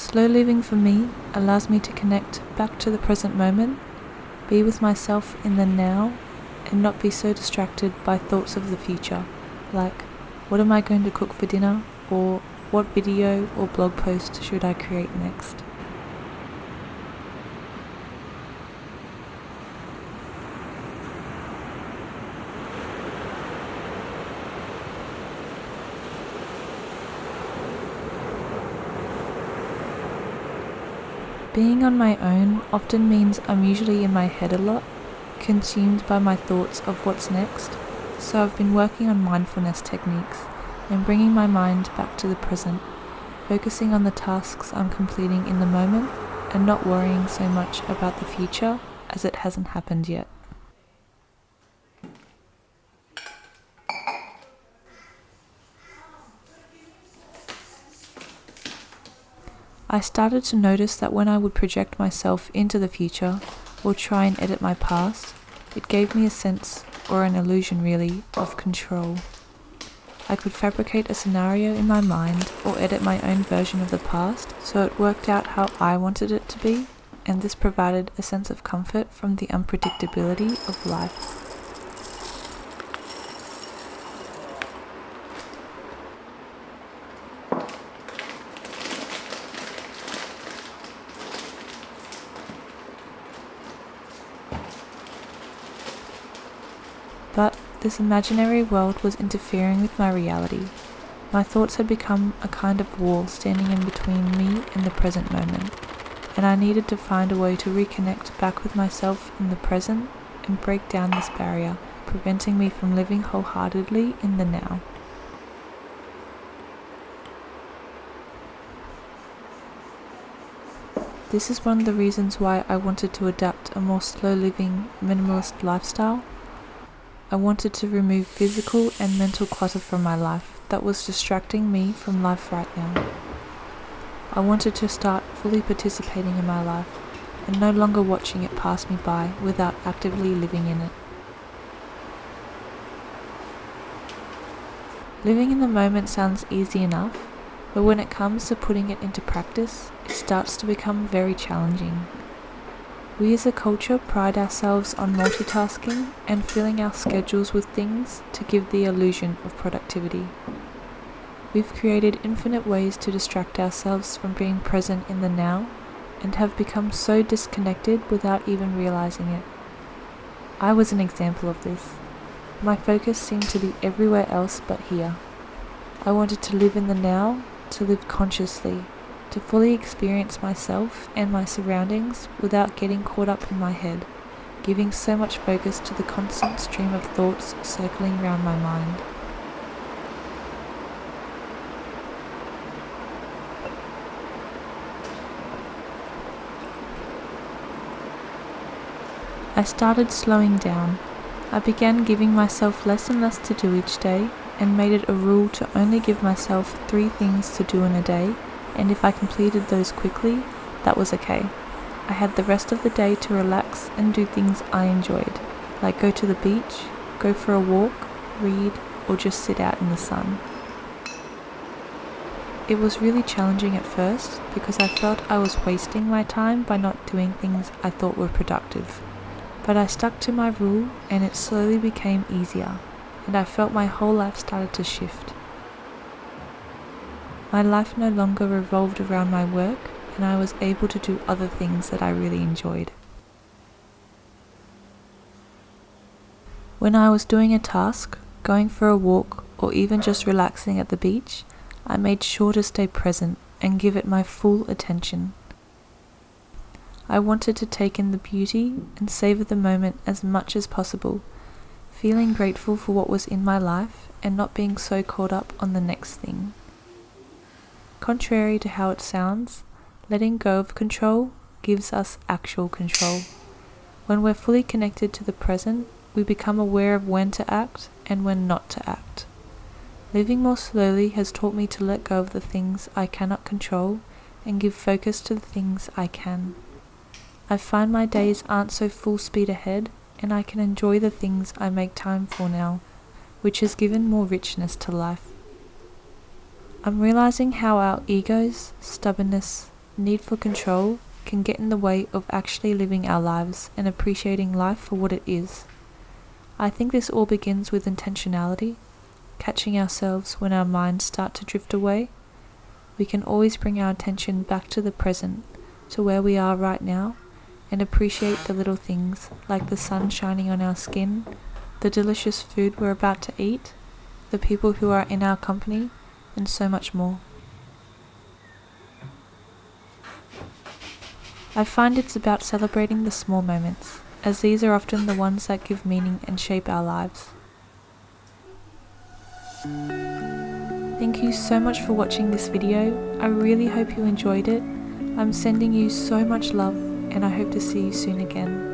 Slow living for me allows me to connect back to the present moment, be with myself in the now, and not be so distracted by thoughts of the future, like what am I going to cook for dinner or what video or blog post should I create next. Being on my own often means I'm usually in my head a lot, consumed by my thoughts of what's next, so I've been working on mindfulness techniques and bringing my mind back to the present, focusing on the tasks I'm completing in the moment and not worrying so much about the future as it hasn't happened yet. I started to notice that when I would project myself into the future or try and edit my past, it gave me a sense, or an illusion really, of control. I could fabricate a scenario in my mind or edit my own version of the past so it worked out how I wanted it to be, and this provided a sense of comfort from the unpredictability of life. But this imaginary world was interfering with my reality. My thoughts had become a kind of wall standing in between me and the present moment, and I needed to find a way to reconnect back with myself in the present and break down this barrier, preventing me from living wholeheartedly in the now. This is one of the reasons why I wanted to adapt a more slow living, minimalist lifestyle I wanted to remove physical and mental clutter from my life that was distracting me from life right now. I wanted to start fully participating in my life and no longer watching it pass me by without actively living in it. Living in the moment sounds easy enough, but when it comes to putting it into practice, it starts to become very challenging. We as a culture pride ourselves on multitasking and filling our schedules with things to give the illusion of productivity. We've created infinite ways to distract ourselves from being present in the now and have become so disconnected without even realizing it. I was an example of this. My focus seemed to be everywhere else but here. I wanted to live in the now, to live consciously, to fully experience myself and my surroundings without getting caught up in my head, giving so much focus to the constant stream of thoughts circling around my mind. I started slowing down. I began giving myself less and less to do each day and made it a rule to only give myself three things to do in a day and if I completed those quickly, that was okay. I had the rest of the day to relax and do things I enjoyed, like go to the beach, go for a walk, read, or just sit out in the sun. It was really challenging at first because I felt I was wasting my time by not doing things I thought were productive. But I stuck to my rule and it slowly became easier, and I felt my whole life started to shift. My life no longer revolved around my work, and I was able to do other things that I really enjoyed. When I was doing a task, going for a walk, or even just relaxing at the beach, I made sure to stay present and give it my full attention. I wanted to take in the beauty and savor the moment as much as possible, feeling grateful for what was in my life and not being so caught up on the next thing. Contrary to how it sounds, letting go of control gives us actual control. When we're fully connected to the present, we become aware of when to act and when not to act. Living more slowly has taught me to let go of the things I cannot control and give focus to the things I can. I find my days aren't so full speed ahead and I can enjoy the things I make time for now, which has given more richness to life. I'm realizing how our egos, stubbornness, need for control can get in the way of actually living our lives and appreciating life for what it is. I think this all begins with intentionality, catching ourselves when our minds start to drift away. We can always bring our attention back to the present, to where we are right now, and appreciate the little things like the sun shining on our skin, the delicious food we're about to eat, the people who are in our company, and so much more. I find it's about celebrating the small moments, as these are often the ones that give meaning and shape our lives. Thank you so much for watching this video. I really hope you enjoyed it. I'm sending you so much love and I hope to see you soon again.